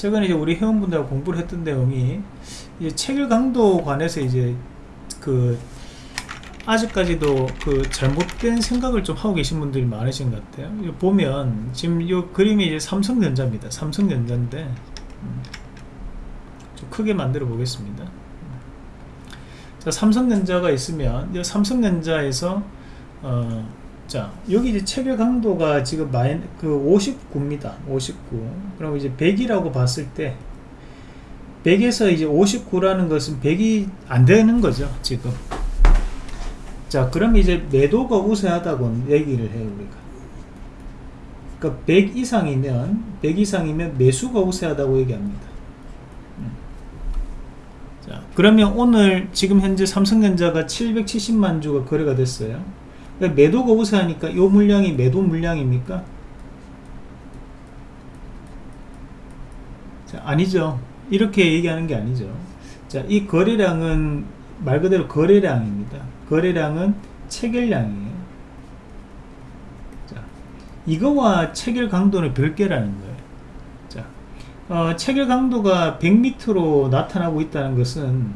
최근에 이제 우리 회원분들하고 공부를 했던 내용이 이제 체결 강도 관해서 이제 그 아직까지도 그 잘못된 생각을 좀 하고 계신 분들이 많으신 것 같아요. 보면 지금 이 그림이 이제 삼성전자입니다. 삼성전자인데 음, 좀 크게 만들어 보겠습니다. 자, 삼성전자가 있으면 이 삼성전자에서 어, 자 여기 이제 체결 강도가 지금 마이 그 59입니다. 59. 그럼 이제 100이라고 봤을 때 100에서 이제 59라는 것은 100이 안 되는 거죠, 지금. 자, 그럼 이제 매도가 우세하다고 얘기를 해요, 우리가. 그러니까 100 이상이면 100 이상이면 매수가 우세하다고 얘기합니다. 음. 자, 그러면 오늘 지금 현재 삼성전자가 770만 주가 거래가 됐어요. 그러니까 매도가 우세하니까 이 물량이 매도 물량입니까? 자, 아니죠. 이렇게 얘기하는 게 아니죠. 자, 이 거래량은 말 그대로 거래량입니다. 거래량은 체결량이에요. 자, 이거와 체결 강도는 별개라는 거예요. 자, 어, 체결 강도가 100m로 나타나고 있다는 것은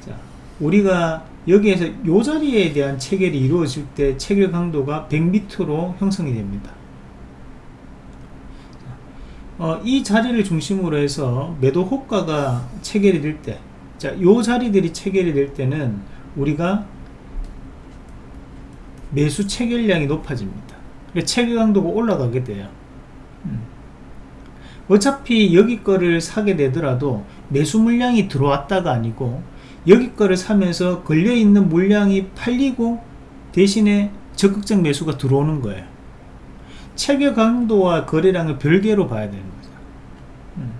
자, 우리가 여기에서 요 자리에 대한 체결이 이루어질 때 체결 강도가 100m로 형성이 됩니다. 어, 이 자리를 중심으로 해서 매도 호가가 체결이 될 때, 자, 요 자리들이 체결이 될 때는 우리가 매수 체결량이 높아집니다. 체결 강도가 올라가게 돼요. 음. 어차피 여기 거를 사게 되더라도 매수 물량이 들어왔다가 아니고 여기 거를 사면서 걸려있는 물량이 팔리고 대신에 적극적 매수가 들어오는 거예요. 체결 강도와 거래량을 별개로 봐야 되는 거죠. 음.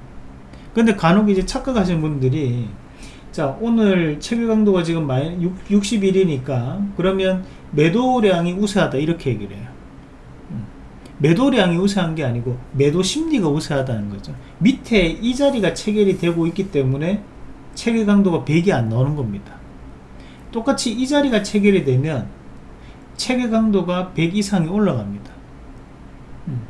근데 간혹 이제 착각하시는 분들이 자 오늘 체결 강도가 지금 60일이니까 그러면 매도량이 우세하다 이렇게 얘기를 해요 음. 매도량이 우세한 게 아니고 매도 심리가 우세하다는 거죠 밑에 이 자리가 체결이 되고 있기 때문에 체결 강도가 100이 안 나오는 겁니다. 똑같이 이 자리가 체결이 되면 체결 강도가 100 이상이 올라갑니다. 음.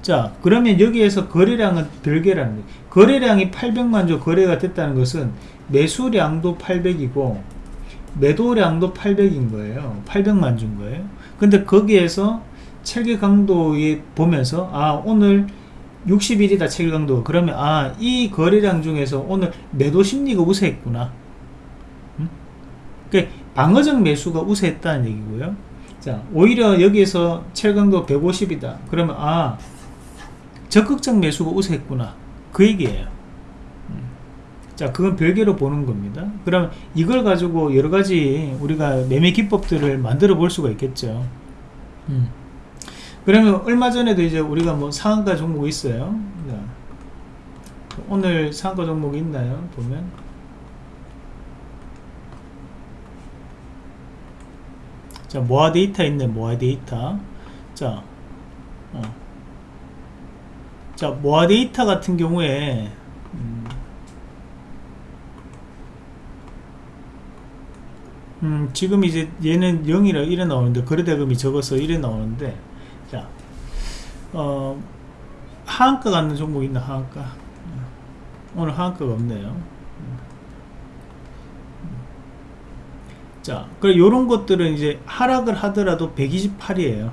자 그러면 여기에서 거래량은 별개라는 거래량이 800만 주 거래가 됐다는 것은 매수량도 800이고 매도량도 800인 거예요. 800만 준 거예요. 근데 거기에서 체계 강도에 보면서 아 오늘 60일이다 체계 강도 그러면 아 이 거래량 중에서 오늘 매도 심리가 우세했구나. 음? 그 방어적 매수가 우세했다는 얘기고요. 자 오히려 여기에서 체계 강도 150이다. 그러면 아 적극적 매수가 우세했구나. 그 얘기예요. 자 그건 별개로 보는 겁니다. 그럼 이걸 가지고 여러가지 우리가 매매 기법들을 만들어 볼 수가 있겠죠. 음. 그러면 얼마 전에도 이제 우리가 뭐 상한가 종목이 있어요? 자, 오늘 상한가 종목이 있나요? 보면. 자 모아 데이터 있네 모아 데이터. 자, 어. 자 모아 데이터 같은 경우에 음, 음, 지금 이제 얘는 0이라 이래 나오는데 거래대금이 적어서 이래 나오는데 자 어, 하한가 갖는 종목 있나 하한가? 오늘 하한가가 없네요. 자 그래 요런 것들은 이제 하락을 하더라도 128이에요.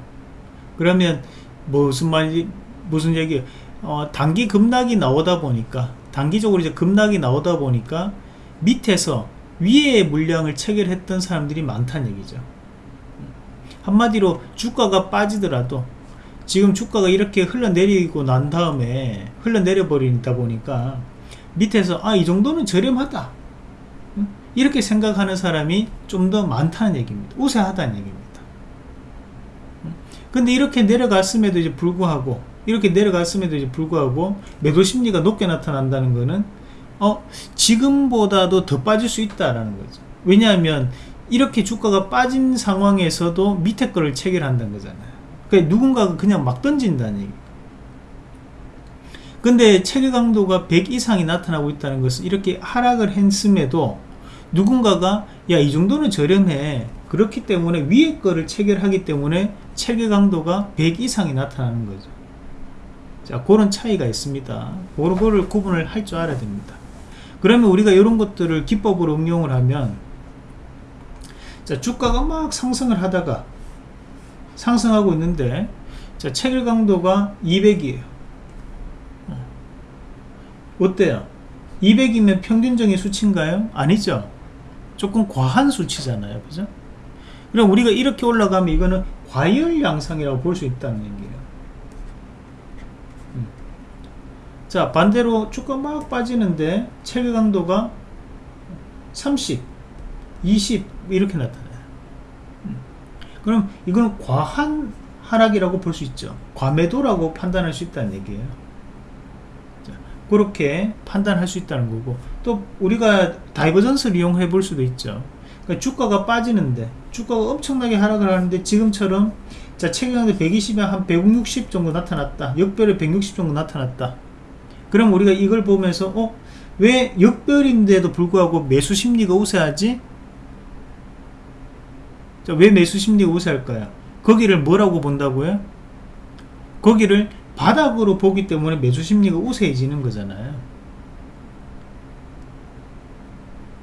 그러면 무슨 말이 무슨 얘기 어, 단기 급락이 나오다 보니까 단기적으로 이제 급락이 나오다 보니까 밑에서 위에 물량을 체결했던 사람들이 많다는 얘기죠 한마디로 주가가 빠지더라도 지금 주가가 이렇게 흘러내리고 난 다음에 흘러내려 버리다 보니까 밑에서 아 이 정도는 저렴하다. 이렇게 생각하는 사람이 좀 더 많다는 얘기입니다. 우세하다는 얘기입니다. 근데 이렇게 내려갔음에도 이제 불구하고 이렇게 내려갔음에도 이제 불구하고 매도 심리가 높게 나타난다는 것은 어 지금보다도 더 빠질 수 있다라는 거죠. 왜냐하면 이렇게 주가가 빠진 상황에서도 밑에 거를 체결한다는 거잖아요. 그러니까 누군가가 그냥 막 던진다는 얘기. 근데 체결 강도가 100 이상이 나타나고 있다는 것은 이렇게 하락을 했음에도 누군가가 야 이 정도는 저렴해. 그렇기 때문에 위에 거를 체결하기 때문에 체결 강도가 100 이상이 나타나는 거죠. 자 그런 차이가 있습니다. 그거를 구분을 할 줄 알아야 됩니다. 그러면 우리가 이런 것들을 기법으로 응용을 하면 자 주가가 막 상승을 하다가 상승하고 있는데 자 체결 강도가 200이에요. 어때요? 200이면 평균적인 수치인가요? 아니죠. 조금 과한 수치잖아요. 그죠? 그럼 우리가 이렇게 올라가면 이거는 과열 양상이라고 볼 수 있다는 얘기예요. 음. 자 반대로 주가 막 빠지는데 체결 강도가 30 20 이렇게 나타나요 음. 그럼 이거는 과한 하락이라고 볼 수 있죠 과매도라고 판단할 수 있다는 얘기예요 자, 그렇게 판단할 수 있다는 거고 또 우리가 divergence를 이용해 볼 수도 있죠 그러니까 주가가 빠지는데 주가가 엄청나게 하락을 하는데 지금처럼 자 체결강도 120에 한 160 정도 나타났다 역별에 160 정도 나타났다 그럼 우리가 이걸 보면서 어? 왜 역별인데도 불구하고 매수 심리가 우세하지? 자, 왜 매수 심리가 우세할까요? 거기를 뭐라고 본다고요? 거기를 바닥으로 보기 때문에 매수 심리가 우세해지는 거잖아요.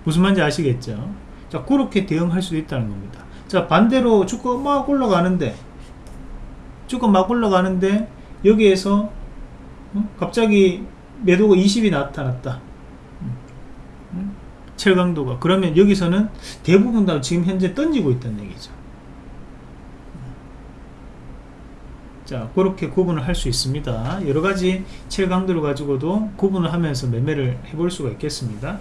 무슨 말인지 아시겠죠? 자, 그렇게 대응할 수도 있다는 겁니다. 자, 반대로 주가 막 올라가는데, 주가 막 올라가는데, 여기에서, 어? 갑자기 매도가 20이 나타났다. 음? 철강도가. 그러면 여기서는 대부분 다 지금 현재 던지고 있다는 얘기죠. 자, 그렇게 구분을 할 수 있습니다. 여러 가지 첼 강도를 가지고도 구분을 하면서 매매를 해볼 수가 있겠습니다.